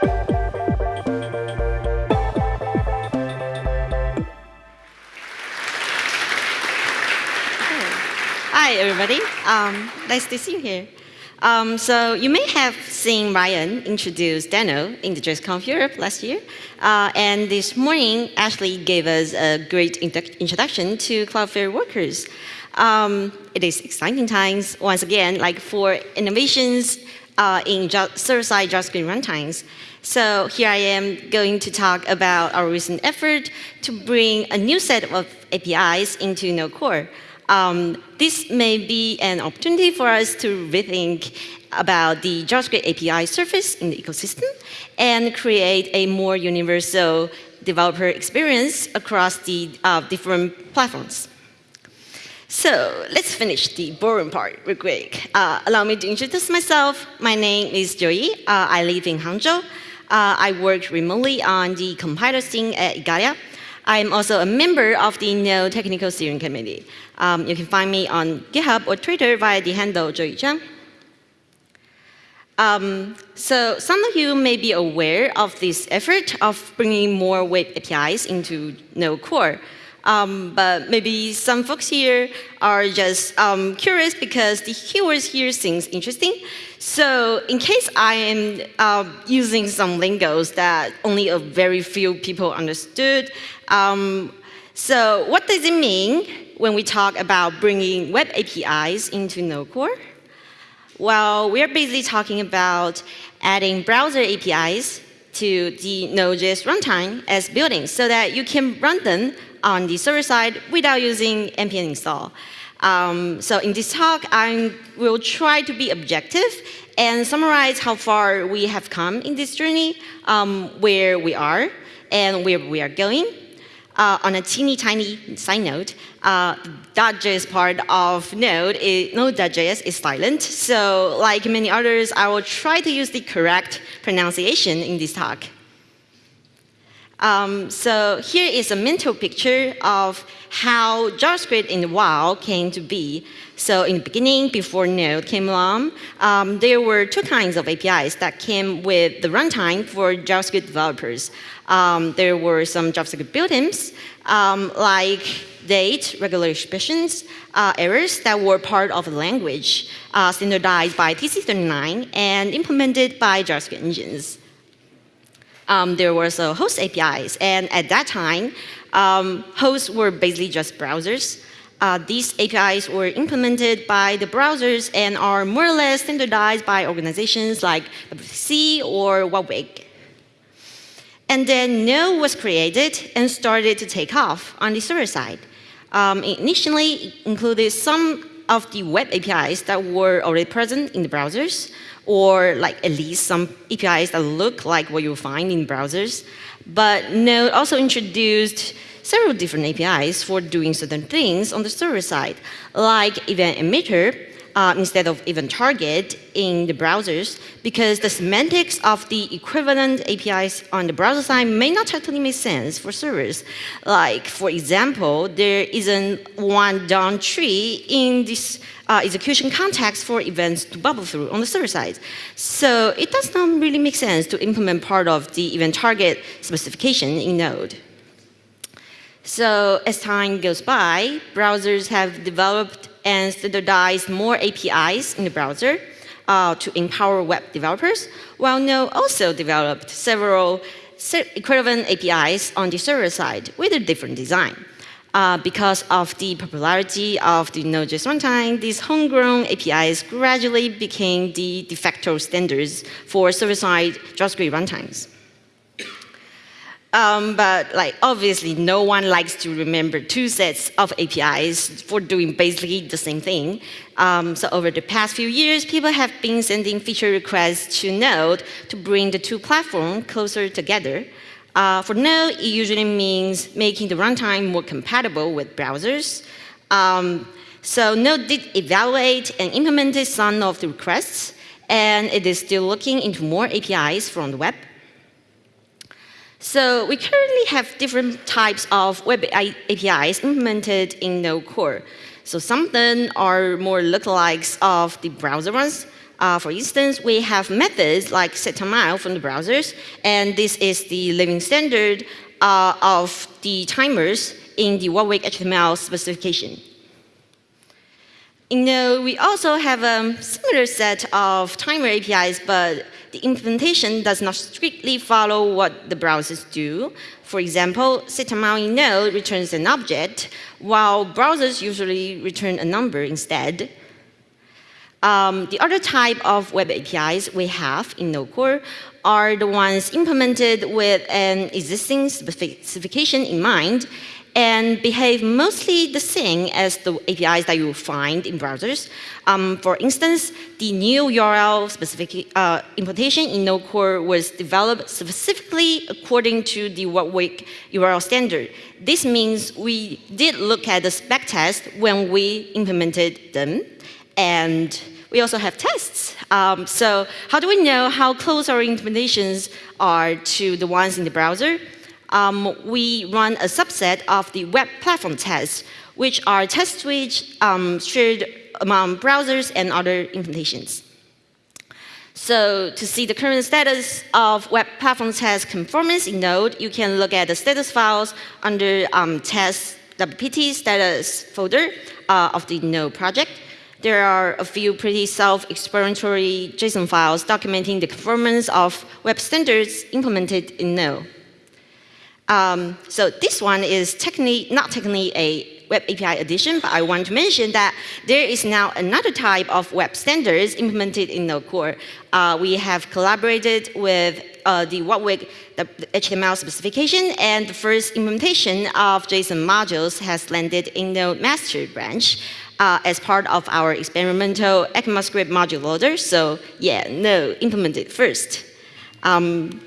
Hi, everybody. Um, nice to see you here. Um, so you may have seen Ryan introduce Deno in the JSConf Europe last year. Uh, and this morning, Ashley gave us a great introduction to Cloudflare workers. Um, it is exciting times, once again, like for innovations uh, in server-side JavaScript runtimes. So here I am going to talk about our recent effort to bring a new set of APIs into Node Core. Um, this may be an opportunity for us to rethink about the JavaScript API surface in the ecosystem and create a more universal developer experience across the uh, different platforms. So let's finish the boring part real quick. Uh, allow me to introduce myself. My name is Joyee. Uh, I live in Hangzhou. Uh, I work remotely on the compiler team at Igalia. I'm also a member of the Node Technical Steering Committee. Um, you can find me on GitHub or Twitter via the handle Joyee Cheung. Um, so some of you may be aware of this effort of bringing more web APIs into Node Core. Um, but maybe some folks here are just um, curious because the keywords here seems interesting. So in case I am uh, using some lingos that only a very few people understood, um, so what does it mean when we talk about bringing web APIs into Node Core? Well, we're basically talking about adding browser APIs to the Node.js runtime as built-ins so that you can run them on the server side without using npm install. Um, so in this talk, I will try to be objective and summarize how far we have come in this journey, um, where we are, and where we are going. Uh, on a teeny tiny side note, uh, .js part of Node, is, Node.js is silent. So like many others, I will try to use the correct pronunciation in this talk. Um, so here is a mental picture of how JavaScript in the wild came to be. So in the beginning, before Node came along, um, there were two kinds of APIs that came with the runtime for JavaScript developers. Um, there were some JavaScript built-ins, um, like date, regular expressions, uh, errors that were part of the language, uh, standardized by TC39 and implemented by JavaScript engines um, there was a host APIs. And at that time, um, hosts were basically just browsers. Uh, these APIs were implemented by the browsers and are more or less standardized by organizations like WHATWG or W3C. And then Node was created and started to take off on the server side. Um, initially, included some of the web APIs that were already present in the browsers, or like at least some APIs that look like what you'll find in browsers. But Node also introduced several different APIs for doing certain things on the server side, like event emitter, uh, instead of event target in the browsers because the semantics of the equivalent APIs on the browser side may not totally make sense for servers. Like, for example, there isn't one DOM tree in this uh, execution context for events to bubble through on the server side. So it does not really make sense to implement part of the event target specification in Node. So as time goes by, browsers have developed and standardized more APIs in the browser uh, to empower web developers, while Node also developed several equivalent APIs on the server side with a different design. Uh, because of the popularity of the Node.js runtime, these homegrown APIs gradually became the de facto standards for server-side JavaScript runtimes. Um, but like obviously no one likes to remember two sets of APIs for doing basically the same thing. Um, so over the past few years, people have been sending feature requests to Node to bring the two platforms closer together. Uh, for Node, it usually means making the runtime more compatible with browsers. Um, so Node did evaluate and implemented some of the requests, and it is still looking into more APIs from the web. So we currently have different types of web APIs implemented in Node Core. So some of them are more lookalikes of the browser ones. Uh, for instance, we have methods like setTimeOut from the browsers, and this is the living standard uh, of the timers in the WHATWG HTML specification. You know, we also have a similar set of timer APIs, but the implementation does not strictly follow what the browsers do. For example, setTimeOut in Node returns an object, while browsers usually return a number instead. Um, the other type of web APIs we have in Node Core are the ones implemented with an existing specification in mind and behave mostly the same as the APIs that you find in browsers. Um, for instance, the new URL specific uh, implementation in Node Core was developed specifically according to the WHATWG URL standard. This means we did look at the spec test when we implemented them, and we also have tests. Um, so how do we know how close our implementations are to the ones in the browser? Um, we run a subset of the web platform tests, which are tests which um, shared among browsers and other implementations. So to see the current status of web platform test conformance in Node, you can look at the status files under um, test WPT status folder uh, of the Node project. There are a few pretty self-explanatory JSON files documenting the conformance of web standards implemented in Node. Um, so this one is technically, not technically a web API addition, but I want to mention that there is now another type of web standards implemented in Node Core. Uh, we have collaborated with uh, the WHATWG the HTML specification, and the first implementation of JSON modules has landed in the master branch uh, as part of our experimental ECMAScript module loader. So yeah, no, implemented first. Um,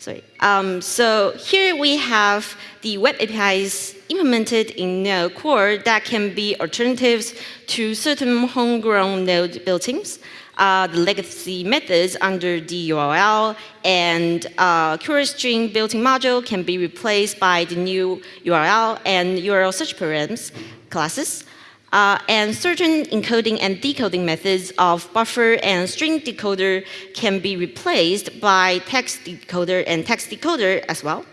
Sorry. Um, so here we have the web APIs implemented in Node Core that can be alternatives to certain homegrown Node built-ins. Uh, the legacy methods under the URL and uh, string built-in module can be replaced by the new URL and URL search params classes. Uh, and certain encoding and decoding methods of buffer and string decoder can be replaced by text decoder and text decoder as well.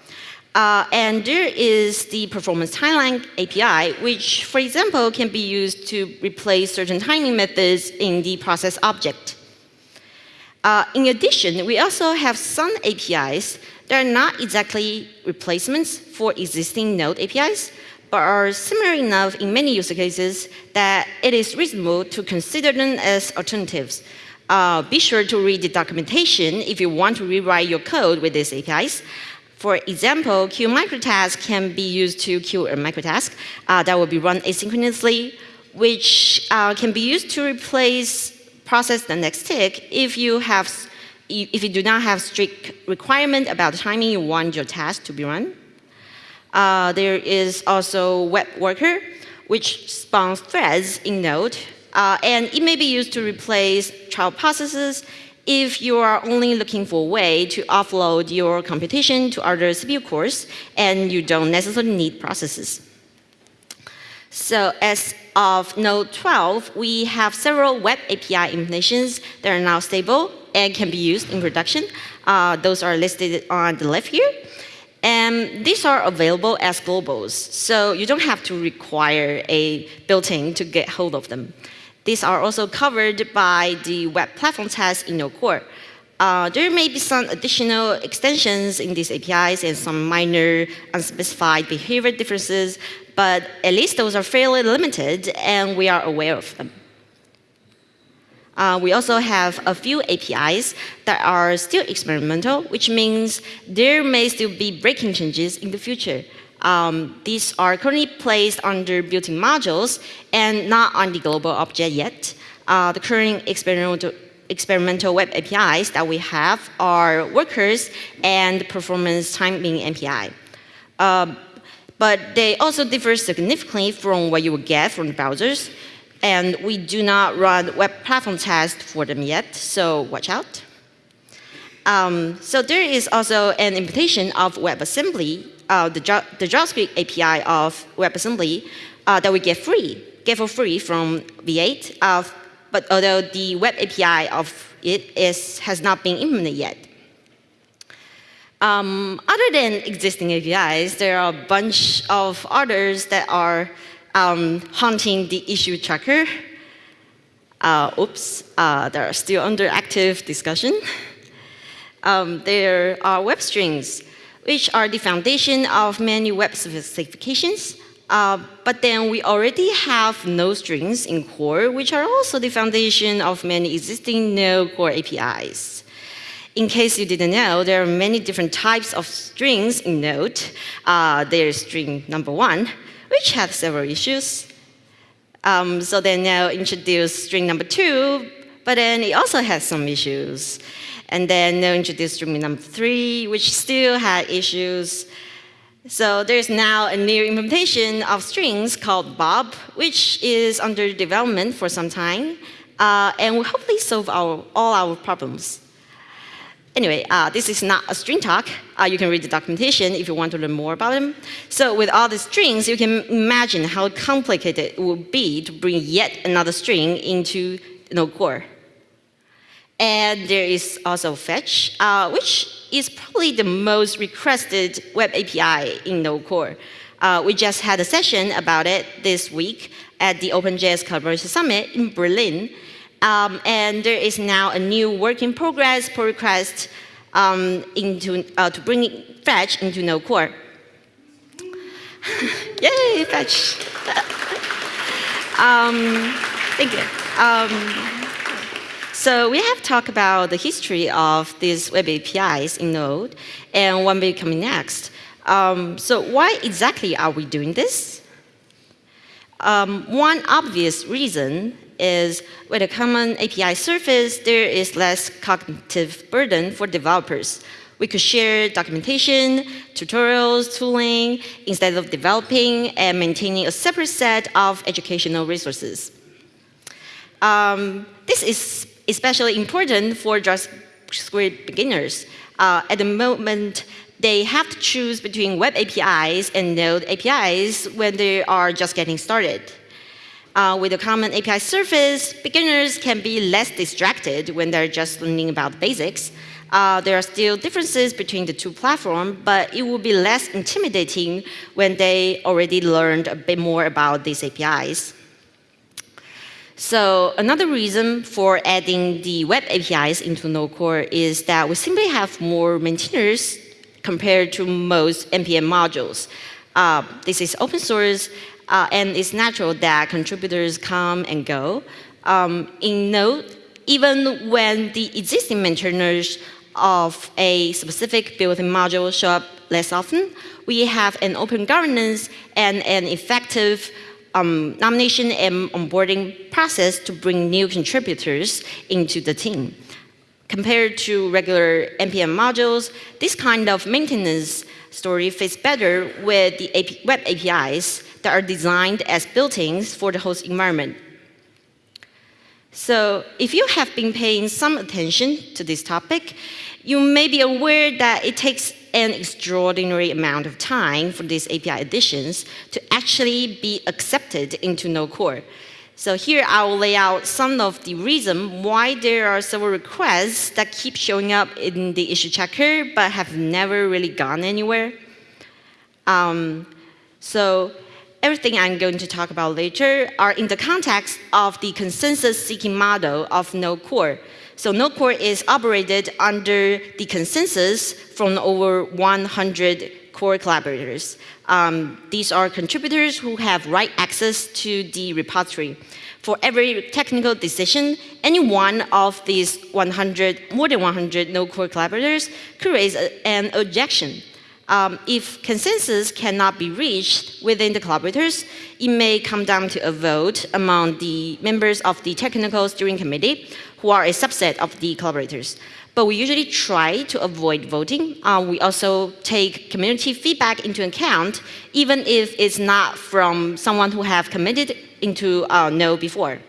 Uh, and there is the performance timeline API, which, for example, can be used to replace certain timing methods in the process object. Uh, in addition, we also have some APIs that are not exactly replacements for existing Node APIs, but are similar enough in many use cases that it is reasonable to consider them as alternatives. Uh, be sure to read the documentation if you want to rewrite your code with these APIs. For example, queue microtask can be used to queue a microtask uh, that will be run asynchronously, which uh, can be used to replace process the next tick if you have if you do not have strict requirement about the timing you want your task to be run. Uh, there is also web worker, which spawns threads in Node, uh, and it may be used to replace child processes if you are only looking for a way to offload your computation to other CPU cores and you don't necessarily need processes. So as of Node 12, we have several web API implementations that are now stable and can be used in production. Uh, those are listed on the left here. And these are available as globals, so you don't have to require a built-in to get hold of them. These are also covered by the web platform test in Node Core. Uh, there may be some additional extensions in these APIs and some minor unspecified behavior differences, but at least those are fairly limited and we are aware of them. Uh, we also have a few APIs that are still experimental, which means there may still be breaking changes in the future. Um, these are currently placed under built-in modules and not on the global object yet. Uh, the current experimental, experimental web APIs that we have are workers and performance timing API. Uh, but they also differ significantly from what you would get from the browsers and we do not run web platform tests for them yet, so watch out. Um, so there is also an implementation of WebAssembly, uh, the, the, JavaScript API of WebAssembly uh, that we get free, get for free from V8. Uh, but although the web API of it is, has not been implemented yet. Um, other than existing APIs, there are a bunch of others that are um, haunting the issue tracker. Uh, oops, uh, they are still under active discussion. Um, there are web streams, which are the foundation of many web specifications. Uh, but then we already have node streams in core, which are also the foundation of many existing node core APIs. In case you didn't know, there are many different types of streams in Node. Uh, there's stream number one, which has several issues. Um, so they now introduce stream number two, but then it also has some issues. And then they introduced stream number three, which still had issues. So there's now a new implementation of streams called BOB, which is under development for some time, uh, and will hopefully solve our, all our problems. Anyway, uh, this is not a stream talk. Uh, you can read the documentation if you want to learn more about them. So with all the streams, you can imagine how complicated it would be to bring yet another stream into Node Core. And there is also Fetch, uh, which is probably the most requested web API in Node Core. Uh, we just had a session about it this week at the OpenJS Collaboration Summit in Berlin. Um, and there is now a new work in progress pull request um, into, uh, to bring Fetch into Node Core. Yay, Fetch! um, thank you. Um, so we have talked about the history of these web APIs in Node and what will be coming next. Um, so why exactly are we doing this? Um, one obvious reason is with a common API surface, there is less cognitive burden for developers. We could share documentation, tutorials, tooling, instead of developing and maintaining a separate set of educational resources. Um, this is especially important for JavaScript beginners. Uh, at the moment, they have to choose between web APIs and Node APIs when they are just getting started. Uh, with a common API surface, beginners can be less distracted when they're just learning about basics. Uh, there are still differences between the two platforms, but it will be less intimidating when they already learned a bit more about these APIs. So another reason for adding the web APIs into Node Core is that we simply have more maintainers compared to most NPM modules. Uh, this is open source uh, and it's natural that contributors come and go. Um, in Node, even when the existing maintainers of a specific built-in module show up less often, we have an open governance and an effective um, nomination and onboarding process to bring new contributors into the team. Compared to regular NPM modules, this kind of maintenance story fits better with the AP web APIs that are designed as built-ins for the host environment. So if you have been paying some attention to this topic, you may be aware that it takes an extraordinary amount of time for these API additions to actually be accepted into Node Core. So here I will lay out some of the reasons why there are several requests that keep showing up in the issue tracker but have never really gone anywhere. Um, so everything I'm going to talk about later are in the context of the consensus-seeking model of Node Core. So Node Core is operated under the consensus from over 100 core collaborators. Um, these are contributors who have write access to the repository. For every technical decision, any one of these 100, more than 100 Node Core collaborators raise an objection um, if consensus cannot be reached within the collaborators, it may come down to a vote among the members of the technical steering committee, who are a subset of the collaborators. But we usually try to avoid voting. Uh, we also take community feedback into account, even if it's not from someone who have committed into uh, Node before.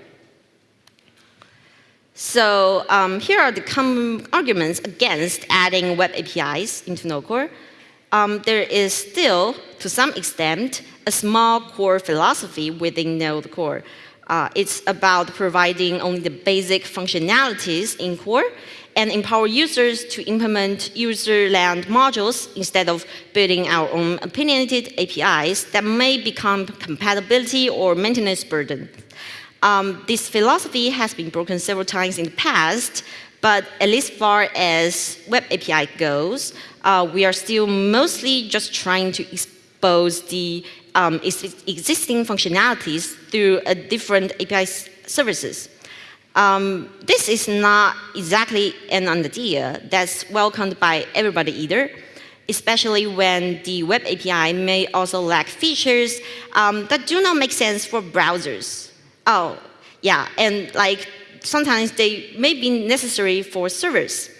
So um, here are the common arguments against adding web APIs into Node Core um, there is still, to some extent, a small core philosophy within Node Core. Uh, it's about providing only the basic functionalities in core and empower users to implement user-land modules instead of building our own opinionated APIs that may become compatibility or maintenance burden. Um, this philosophy has been broken several times in the past, but at least far as web API goes, uh, we are still mostly just trying to expose the um, existing functionalities through a different API services. Um, this is not exactly an idea that's welcomed by everybody either, especially when the web API may also lack features um, that do not make sense for browsers. Oh, yeah, and like sometimes they may be necessary for servers.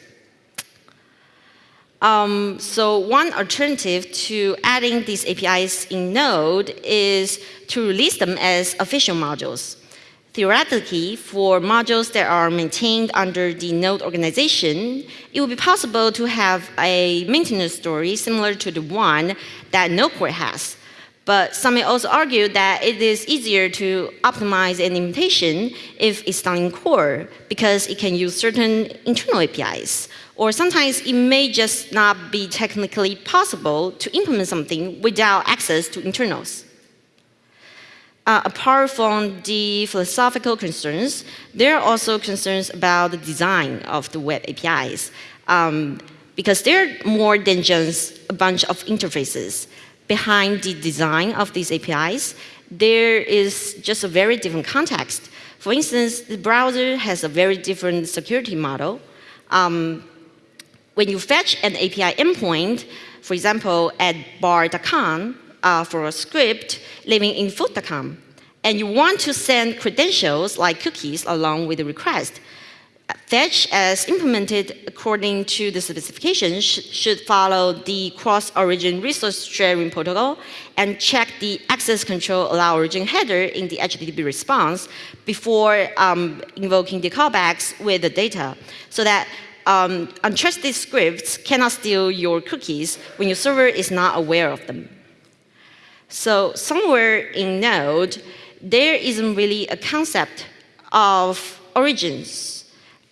Um, so one alternative to adding these APIs in Node is to release them as official modules. Theoretically, for modules that are maintained under the Node organization, it would be possible to have a maintenance story similar to the one that Node Core has. But some may also argue that it is easier to optimize an implementation if it's done in core because it can use certain internal APIs. Or sometimes it may just not be technically possible to implement something without access to internals. Uh, apart from the philosophical concerns, there are also concerns about the design of the web APIs. Um, because they're more than just a bunch of interfaces behind the design of these APIs, there is just a very different context. For instance, the browser has a very different security model. Um, when you fetch an API endpoint, for example, at bar.com uh, for a script living in foo.com, and you want to send credentials like cookies along with the request, Fetch, as implemented according to the specification, sh should follow the cross-origin resource sharing protocol and check the access control allow origin header in the HTTP response before um, invoking the callbacks with the data so that um, untrusted scripts cannot steal your cookies when your server is not aware of them. So somewhere in Node, there isn't really a concept of origins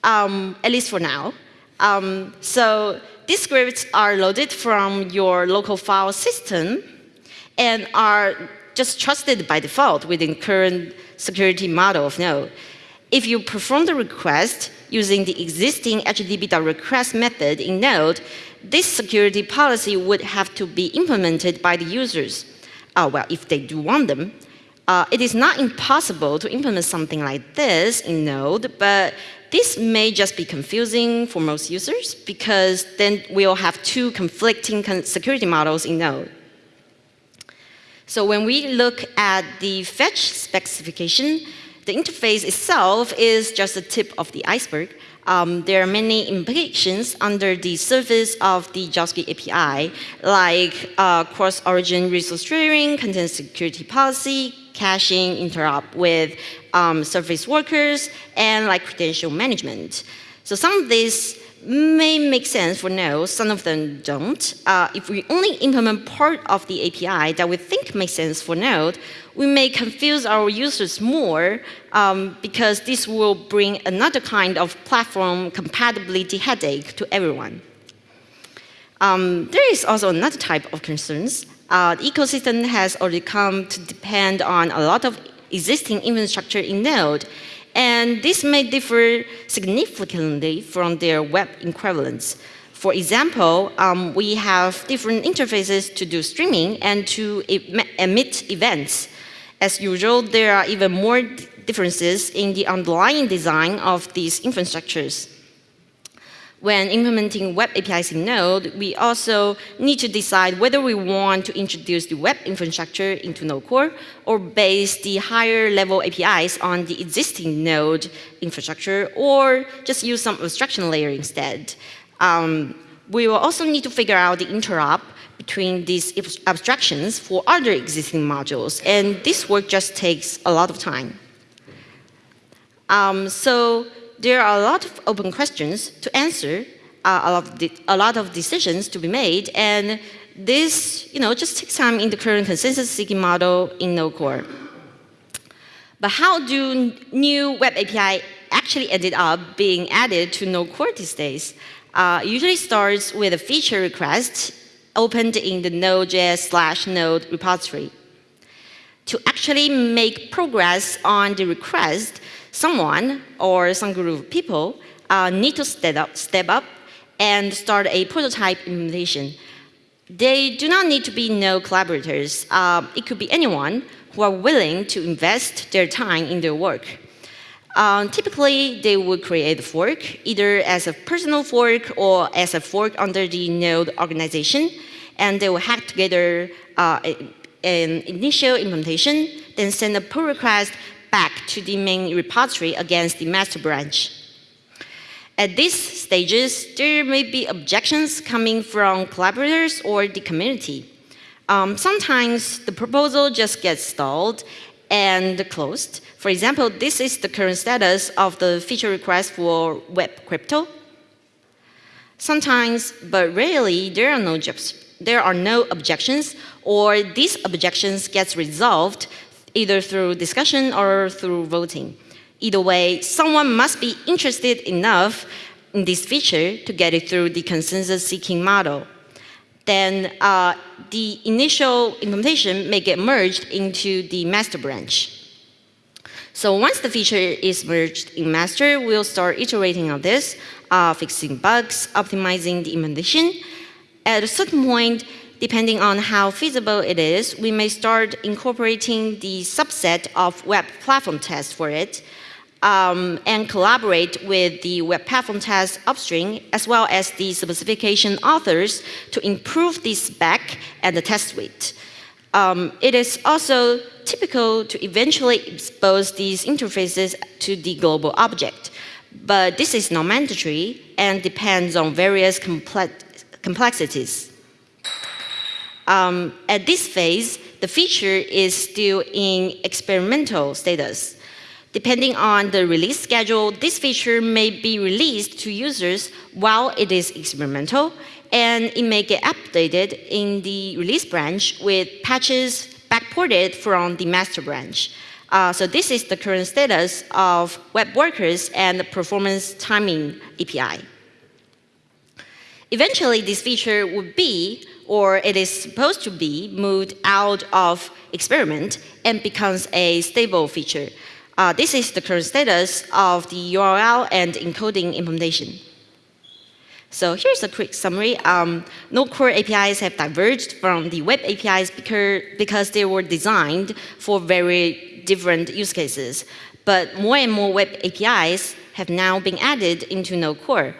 um, at least for now. Um, so these scripts are loaded from your local file system and are just trusted by default within current security model of Node. If you perform the request using the existing HTTP.request method in Node, this security policy would have to be implemented by the users. Uh, well, if they do want them. Uh, it is not impossible to implement something like this in Node, but this may just be confusing for most users because then we'll have two conflicting security models in Node. So when we look at the fetch specification, the interface itself is just the tip of the iceberg. Um, there are many implications under the surface of the JavaScript API, like uh, cross-origin resource sharing, content security policy, caching, interop with um, service workers, and like credential management. So some of these may make sense for Node, some of them don't. Uh, if we only implement part of the API that we think makes sense for Node, we may confuse our users more um, because this will bring another kind of platform compatibility headache to everyone. Um, there is also another type of concerns. Uh, the ecosystem has already come to depend on a lot of existing infrastructure in Node, and this may differ significantly from their web equivalents. For example, um, we have different interfaces to do streaming and to emit events. As usual, there are even more differences in the underlying design of these infrastructures when implementing web APIs in Node, we also need to decide whether we want to introduce the web infrastructure into Node Core or base the higher level APIs on the existing Node infrastructure or just use some abstraction layer instead. Um, we will also need to figure out the interop between these abstractions for other existing modules, and this work just takes a lot of time. Um, so there are a lot of open questions to answer, uh, a, lot of a lot of decisions to be made, and this, you know, just takes time in the current consensus-seeking model in Node Core. But how do new web API actually ended up being added to Node Core these days? Uh, usually starts with a feature request opened in the Node.js slash Node repository. To actually make progress on the request, someone or some group of people uh, need to step up, step up and start a prototype implementation. They do not need to be no collaborators. Uh, it could be anyone who are willing to invest their time in their work. Um, typically, they would create a fork, either as a personal fork or as a fork under the node organization, and they will hack together uh, an initial implementation, then send a pull request back to the main repository against the master branch. At these stages, there may be objections coming from collaborators or the community. Um, sometimes the proposal just gets stalled and closed. For example, this is the current status of the feature request for Web Crypto. Sometimes, but rarely, there are no there are no objections, or these objections get resolved either through discussion or through voting. Either way, someone must be interested enough in this feature to get it through the consensus-seeking model then uh, the initial implementation may get merged into the master branch. So once the feature is merged in master, we'll start iterating on this, uh, fixing bugs, optimizing the implementation. At a certain point, depending on how feasible it is, we may start incorporating the subset of web platform tests for it, um, and collaborate with the web platform test upstream as well as the specification authors to improve the spec and the test suite. Um, it is also typical to eventually expose these interfaces to the global object, but this is not mandatory and depends on various complexities. Um, at this phase, the feature is still in experimental status. Depending on the release schedule, this feature may be released to users while it is experimental, and it may get updated in the release branch with patches backported from the master branch. Uh, so this is the current status of web workers and the performance timing API. Eventually, this feature would be, or it is supposed to be, moved out of experiment and becomes a stable feature. Uh, this is the current status of the URL and encoding implementation. So here's a quick summary. Um, Node Core APIs have diverged from the web APIs because, because they were designed for very different use cases. But more and more web APIs have now been added into Node Core.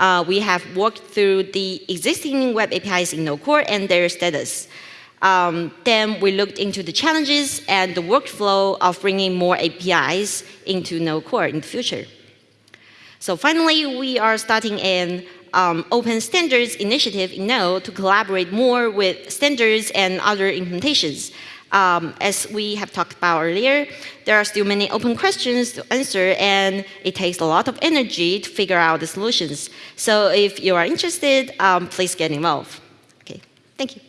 Uh, we have walked through the existing web APIs in Node Core and their status. Um, then we looked into the challenges and the workflow of bringing more APIs into Node Core in the future. So finally, we are starting an um, open standards initiative in Node to collaborate more with standards and other implementations. Um, as we have talked about earlier, there are still many open questions to answer and it takes a lot of energy to figure out the solutions. So if you are interested, um, please get involved. Okay, thank you.